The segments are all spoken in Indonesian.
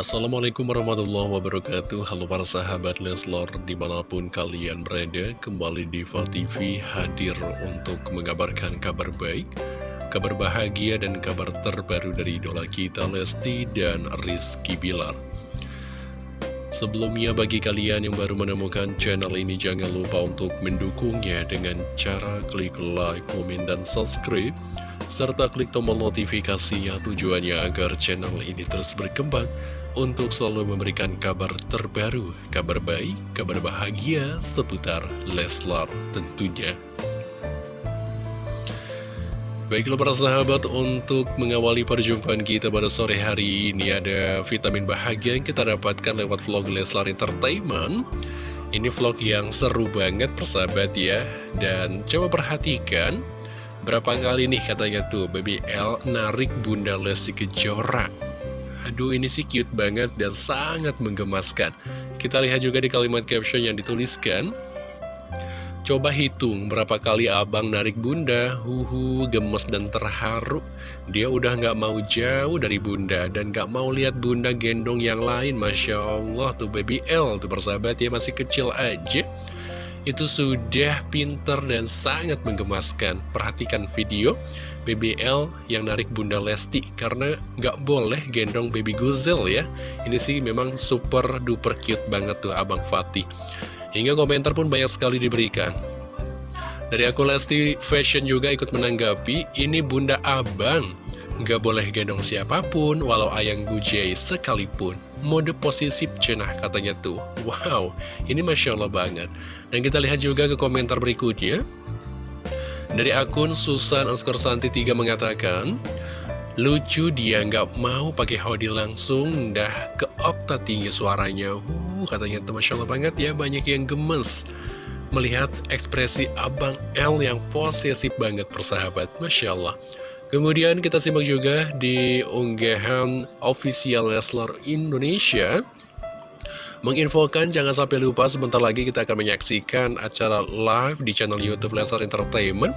Assalamualaikum warahmatullahi wabarakatuh. Halo para sahabat Leslor Di mana pun kalian berada Kembali di TV hadir Untuk mengabarkan kabar baik Kabar bahagia dan kabar terbaru Dari idola kita Lesti dan Rizky Bilar. Sebelumnya bagi kalian yang baru menemukan channel ini Jangan lupa untuk mendukungnya Dengan cara klik like, komen, dan subscribe serta klik tombol notifikasinya tujuannya agar channel ini terus berkembang untuk selalu memberikan kabar terbaru, kabar baik, kabar bahagia seputar Leslar tentunya. Baiklah para sahabat, untuk mengawali perjumpaan kita pada sore hari ini ada vitamin bahagia yang kita dapatkan lewat vlog Leslar Entertainment. Ini vlog yang seru banget persahabat ya, dan coba perhatikan berapa kali nih katanya tuh Baby L narik Bunda Lesti Kejora Aduh ini sih cute banget dan sangat menggemaskan Kita lihat juga di kalimat caption yang dituliskan Coba hitung berapa kali abang narik bunda, huhu, gemes dan terharu. Dia udah gak mau jauh dari bunda dan gak mau lihat bunda gendong yang lain. Masya Allah tuh baby L tuh persahabat ya masih kecil aja. Itu sudah pinter dan sangat menggemaskan. Perhatikan video. BBL yang narik Bunda Lesti karena nggak boleh gendong baby Guzel ya. Ini sih memang super duper cute banget tuh Abang Fatih. Hingga komentar pun banyak sekali diberikan. Dari aku Lesti Fashion juga ikut menanggapi, ini Bunda Abang. Nggak boleh gendong siapa pun, walau ayang gujai sekalipun. Mode posisi cenah katanya tuh. Wow, ini Masya Allah banget. Dan kita lihat juga ke komentar berikutnya. Dari akun Susan Oscar Santi 3 mengatakan, Lucu dia nggak mau pakai hoodie langsung, dah ke okta tinggi suaranya. Uh, katanya itu Masya Allah banget ya, banyak yang gemes. Melihat ekspresi Abang L yang posesif banget persahabat, Masya Allah. Kemudian kita simak juga di unggahan official Leslar Indonesia. Menginfokan jangan sampai lupa sebentar lagi kita akan menyaksikan acara live di channel Youtube Lesar Entertainment.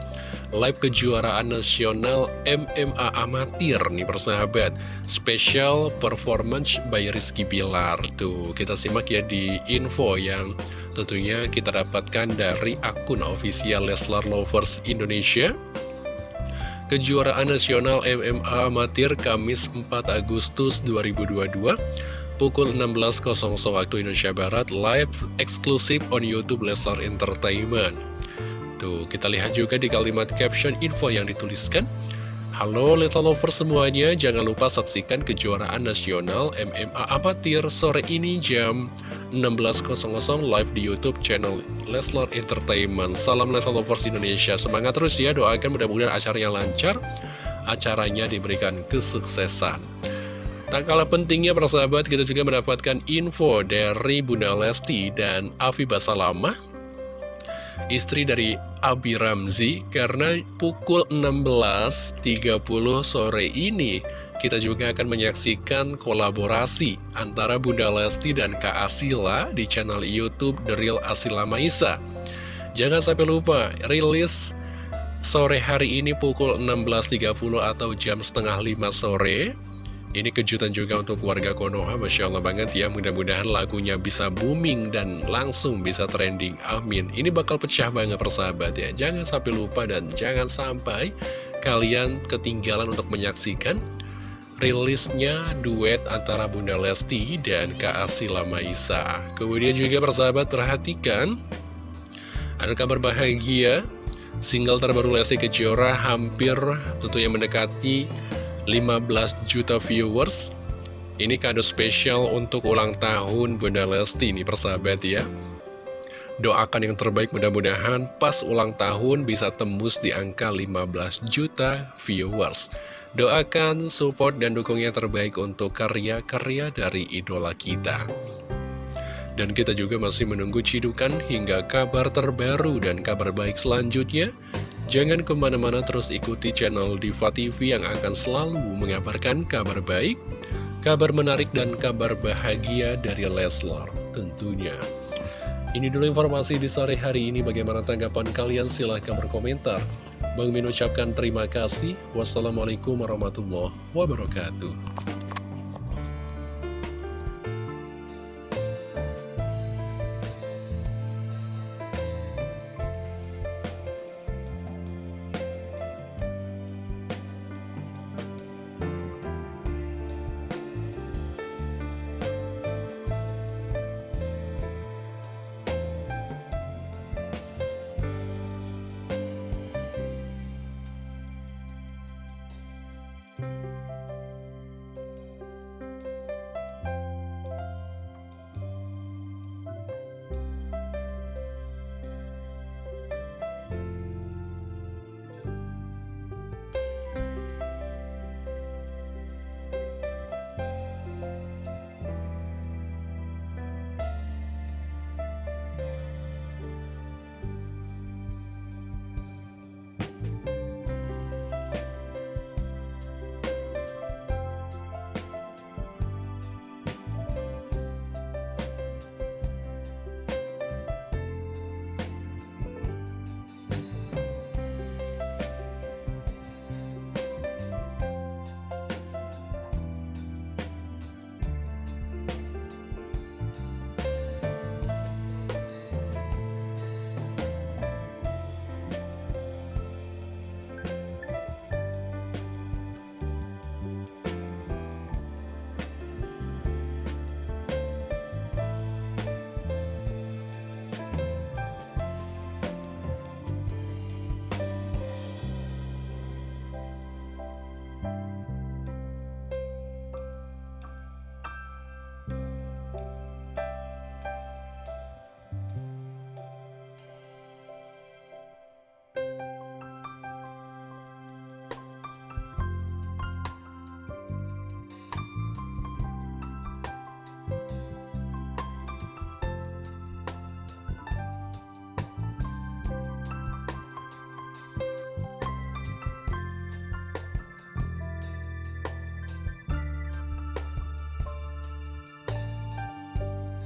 Live kejuaraan nasional MMA Amatir nih persahabat. Special performance by Rizky Bilar Tuh. Kita simak ya di info yang tentunya kita dapatkan dari akun official Leslar Lovers Indonesia. Kejuaraan Nasional MMA Amatir Kamis 4 Agustus 2022 pukul 16.00 waktu Indonesia Barat live eksklusif on YouTube Lesar Entertainment. Tuh, kita lihat juga di kalimat caption info yang dituliskan. Halo Leslar Lovers semuanya, jangan lupa saksikan kejuaraan nasional MMA Amatir sore ini jam 16.00 live di YouTube channel Leslar Entertainment. Salam Leslar Lovers Indonesia, semangat terus ya, doakan mudah-mudahan acaranya lancar, acaranya diberikan kesuksesan. Tak kalah pentingnya persahabat kita juga mendapatkan info dari Bunda Lesti dan Afi Basalamah Istri dari Abi Ramzi karena pukul 16.30 sore ini kita juga akan menyaksikan kolaborasi antara Bunda Lesti dan Kak Asila di channel Youtube The Real Asila Maisa. Jangan sampai lupa rilis sore hari ini pukul 16.30 atau jam setengah 5 sore ini kejutan juga untuk warga Konoha, Masya Allah banget ya. Mudah-mudahan lagunya bisa booming dan langsung bisa trending. Amin. Ini bakal pecah banget persahabat ya. Jangan sampai lupa dan jangan sampai kalian ketinggalan untuk menyaksikan rilisnya duet antara Bunda Lesti dan Kak Asila Maisa. Kemudian juga persahabat perhatikan, ada kabar bahagia, single terbaru Lesti Kejora hampir tentunya mendekati 15 juta viewers. Ini kado spesial untuk ulang tahun Bunda Lesti nih persahabat ya. Doakan yang terbaik mudah-mudahan pas ulang tahun bisa tembus di angka 15 juta viewers. Doakan, support, dan dukung yang terbaik untuk karya-karya dari idola kita. Dan kita juga masih menunggu cidukan hingga kabar terbaru dan kabar baik selanjutnya Jangan ke mana-mana terus ikuti channel Diva TV yang akan selalu mengabarkan kabar baik, kabar menarik, dan kabar bahagia dari Leslar tentunya. Ini dulu informasi di sore hari ini. Bagaimana tanggapan kalian? Silahkan berkomentar. Bang Min ucapkan terima kasih. Wassalamualaikum warahmatullahi wabarakatuh.